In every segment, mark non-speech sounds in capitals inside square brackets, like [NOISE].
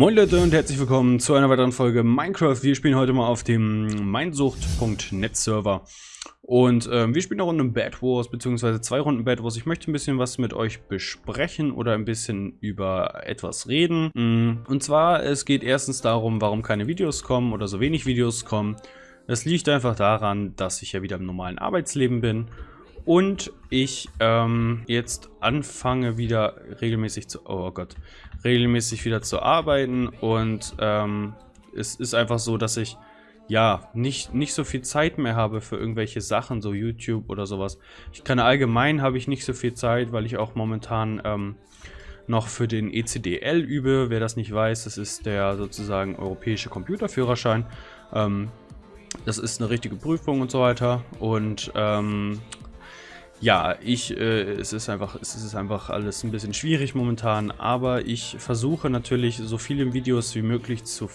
Moin Leute und herzlich willkommen zu einer weiteren Folge Minecraft. Wir spielen heute mal auf dem Mindsucht.net Server. Und ähm, wir spielen eine Runde Bad Wars, beziehungsweise zwei Runden Bad Wars. Ich möchte ein bisschen was mit euch besprechen oder ein bisschen über etwas reden. Mm, und zwar, es geht erstens darum, warum keine Videos kommen oder so wenig Videos kommen. Das liegt einfach daran, dass ich ja wieder im normalen Arbeitsleben bin und ich ähm, jetzt anfange wieder regelmäßig zu, oh Gott, regelmäßig wieder zu arbeiten und ähm, es ist einfach so, dass ich ja nicht, nicht so viel Zeit mehr habe für irgendwelche Sachen, so YouTube oder sowas. Ich kann allgemein habe ich nicht so viel Zeit, weil ich auch momentan ähm, noch für den ECDL übe. Wer das nicht weiß, das ist der sozusagen europäische Computerführerschein. Ähm, das ist eine richtige Prüfung und so weiter. Und ähm, ja, ich, äh, es ist einfach, es ist einfach alles ein bisschen schwierig momentan, aber ich versuche natürlich so viele Videos wie möglich zu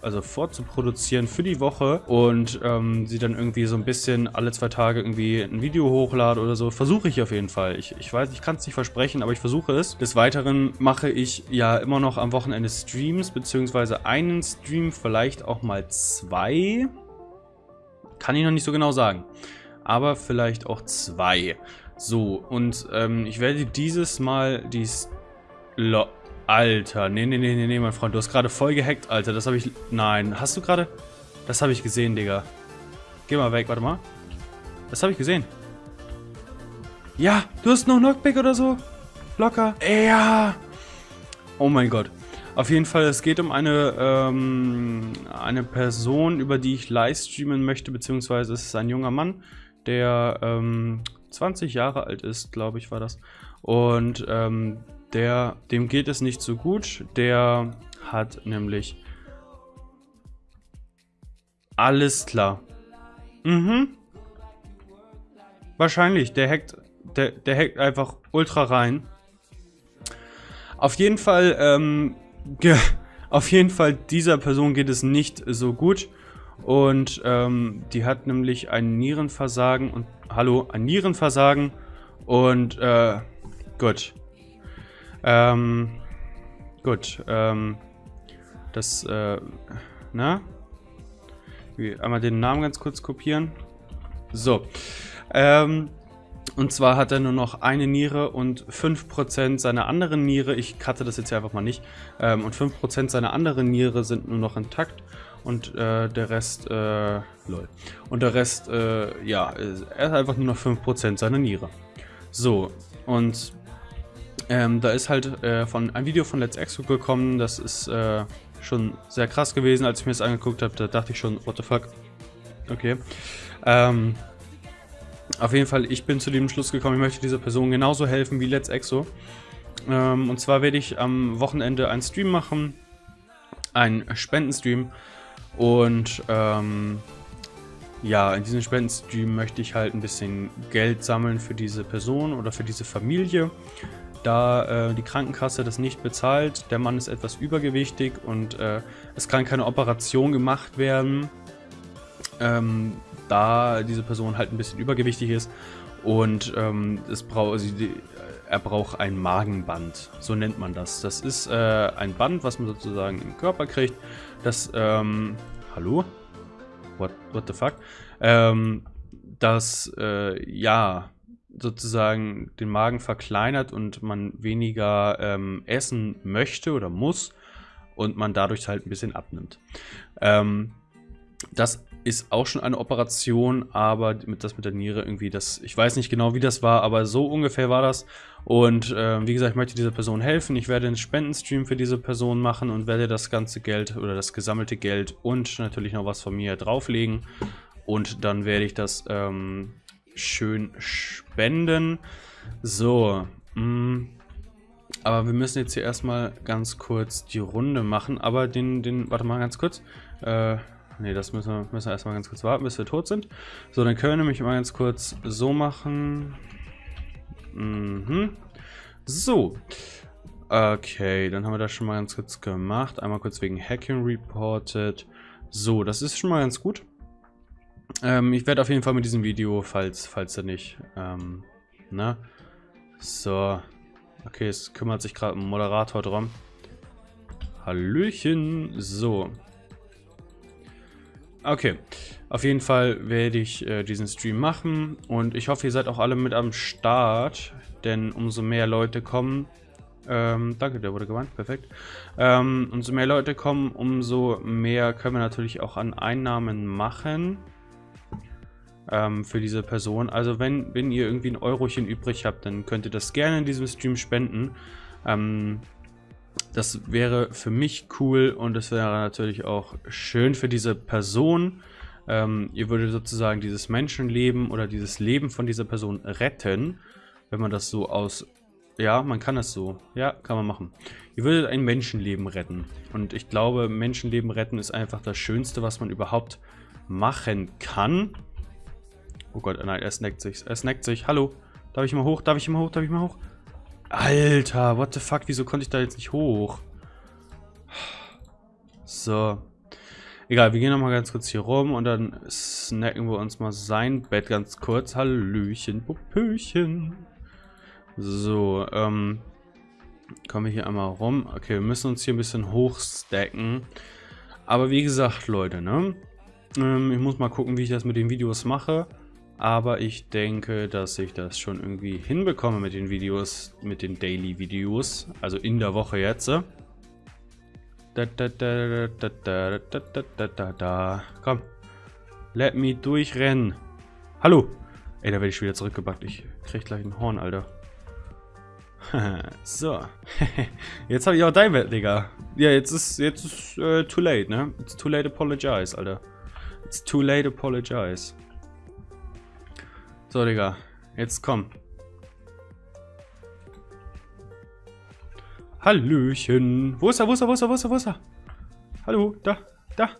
also vorzuproduzieren für die Woche und ähm, sie dann irgendwie so ein bisschen alle zwei Tage irgendwie ein Video hochladen oder so. Versuche ich auf jeden Fall. Ich, ich weiß, ich kann es nicht versprechen, aber ich versuche es. Des Weiteren mache ich ja immer noch am Wochenende Streams, beziehungsweise einen Stream, vielleicht auch mal zwei. Kann ich noch nicht so genau sagen aber vielleicht auch zwei. So, und ähm, ich werde dieses Mal die... Lo Alter, nee, nee, nee, nee, nee, mein Freund, du hast gerade voll gehackt, Alter. Das habe ich... Nein, hast du gerade... Das habe ich gesehen, Digga. Geh mal weg, warte mal. Das habe ich gesehen. Ja, du hast noch Knockback oder so? Locker. Ja. Oh mein Gott. Auf jeden Fall, es geht um eine, ähm, eine Person, über die ich livestreamen möchte, beziehungsweise es ist ein junger Mann, der ähm, 20 Jahre alt ist, glaube ich, war das. Und ähm, der, dem geht es nicht so gut. Der hat nämlich alles klar. Mhm. Wahrscheinlich. Der hackt, der, der hackt einfach ultra rein. Auf jeden Fall, ähm, [LAUGHS] auf jeden Fall dieser Person geht es nicht so gut. Und ähm, die hat nämlich ein Nierenversagen und hallo, ein Nierenversagen und äh, gut. Ähm, gut, ähm, das, äh, na? Einmal den Namen ganz kurz kopieren. So, ähm, und zwar hat er nur noch eine Niere und 5% seiner anderen Niere, ich cutte das jetzt hier einfach mal nicht, ähm, und 5% seiner anderen Niere sind nur noch intakt und äh, der Rest, äh, lol. Und der Rest, äh, ja, er hat einfach nur noch 5% seiner Niere. So, und ähm, da ist halt äh, von ein Video von Let's Exo gekommen, das ist äh, schon sehr krass gewesen, als ich mir das angeguckt habe, da dachte ich schon, what the fuck. Okay. Ähm, auf jeden Fall, ich bin zu dem Schluss gekommen, ich möchte dieser Person genauso helfen wie Let's Exo. Ähm, und zwar werde ich am Wochenende einen Stream machen, einen Spendenstream, und ähm, ja, in diesem Spendenstream möchte ich halt ein bisschen Geld sammeln für diese Person oder für diese Familie. Da äh, die Krankenkasse das nicht bezahlt, der Mann ist etwas übergewichtig und äh, es kann keine Operation gemacht werden, ähm, da diese Person halt ein bisschen übergewichtig ist und ähm, es braucht, also er braucht ein Magenband, so nennt man das. Das ist äh, ein Band, was man sozusagen im Körper kriegt, das, ähm, hallo? What, what the fuck? Ähm, das, äh, ja, sozusagen den Magen verkleinert und man weniger ähm, essen möchte oder muss und man dadurch halt ein bisschen abnimmt. Ähm, das ist auch schon eine Operation, aber mit das mit der Niere irgendwie, das, ich weiß nicht genau, wie das war, aber so ungefähr war das. Und äh, wie gesagt, ich möchte dieser Person helfen. Ich werde einen Spendenstream für diese Person machen und werde das ganze Geld oder das gesammelte Geld und natürlich noch was von mir drauflegen. Und dann werde ich das ähm, schön spenden. So, mh, mm, aber wir müssen jetzt hier erstmal ganz kurz die Runde machen. Aber den, den, warte mal ganz kurz. Äh, Ne, das müssen wir, müssen wir erstmal ganz kurz warten, bis wir tot sind. So, dann können wir nämlich mal ganz kurz so machen. Mhm. So. Okay, dann haben wir das schon mal ganz kurz gemacht. Einmal kurz wegen Hacking reported. So, das ist schon mal ganz gut. Ähm, ich werde auf jeden Fall mit diesem Video, falls, falls er nicht, ähm, ne? So. Okay, es kümmert sich gerade ein Moderator drum. Hallöchen. So. Okay. Auf jeden Fall werde ich äh, diesen Stream machen. Und ich hoffe, ihr seid auch alle mit am Start. Denn umso mehr Leute kommen... Ähm, danke, der wurde gewandt. Perfekt. Ähm, umso mehr Leute kommen, umso mehr können wir natürlich auch an Einnahmen machen ähm, für diese Person. Also wenn, wenn ihr irgendwie ein Eurochen übrig habt, dann könnt ihr das gerne in diesem Stream spenden. Ähm, das wäre für mich cool und es wäre natürlich auch schön für diese Person. Ähm, ihr würdet sozusagen dieses Menschenleben oder dieses Leben von dieser Person retten, wenn man das so aus... Ja, man kann das so. Ja, kann man machen. Ihr würdet ein Menschenleben retten. Und ich glaube, Menschenleben retten ist einfach das Schönste, was man überhaupt machen kann. Oh Gott, nein, er snackt sich. Er snackt sich. Hallo. Darf ich mal hoch? Darf ich mal hoch? Darf ich mal hoch? Alter, what the fuck? Wieso konnte ich da jetzt nicht hoch? So. Egal, wir gehen nochmal ganz kurz hier rum und dann snacken wir uns mal sein Bett ganz kurz. Hallöchen, Puppöchen. So, ähm... Kommen wir hier einmal rum. Okay, wir müssen uns hier ein bisschen hochstacken. Aber wie gesagt, Leute, ne? Ähm, ich muss mal gucken, wie ich das mit den Videos mache. Aber ich denke, dass ich das schon irgendwie hinbekomme mit den Videos, mit den Daily-Videos. Also in der Woche jetzt. Da, da, da, da, da, da, da, da, da. Komm. Let me durchrennen. Hallo. Ey, da werde ich wieder zurückgebackt. Ich krieg gleich ein Horn, Alter. [LAUGHS] so. [LAUGHS] jetzt habe ich auch dein Bett, Digga. Ja, jetzt ist, jetzt ist uh, too late, ne? It's too late apologize, Alter. It's too late apologize. So, Digga. Jetzt komm. Hallöchen. Wo ist er, wo ist er, wo ist er, wo ist er, wo ist er? Hallo, da, da.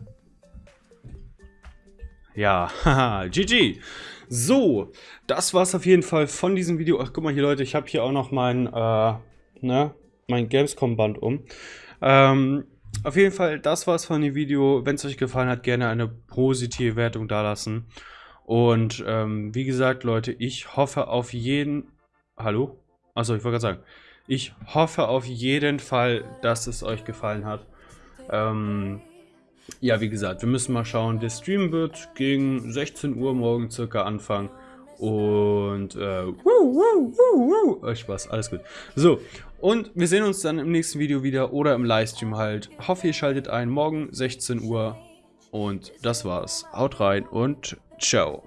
Ja, [LAUGHS] haha, GG. So, das war's auf jeden Fall von diesem Video. Ach, guck mal hier, Leute, ich habe hier auch noch mein, äh, ne, mein Gamescom-Band um. Ähm, auf jeden Fall, das war's von dem Video. Wenn es euch gefallen hat, gerne eine positive Wertung dalassen. Und ähm, wie gesagt, Leute, ich hoffe auf jeden... Hallo? Achso, ich wollte gerade sagen. Ich hoffe auf jeden Fall, dass es euch gefallen hat. Ähm, ja, wie gesagt, wir müssen mal schauen. Der Stream wird gegen 16 Uhr morgen circa anfangen. Und, äh, wuh, wuh, wuh, wuh. Spaß, alles gut. So, und wir sehen uns dann im nächsten Video wieder oder im Livestream halt. Hoffe, ihr schaltet ein. Morgen 16 Uhr. Und das war's. Haut rein und ciao.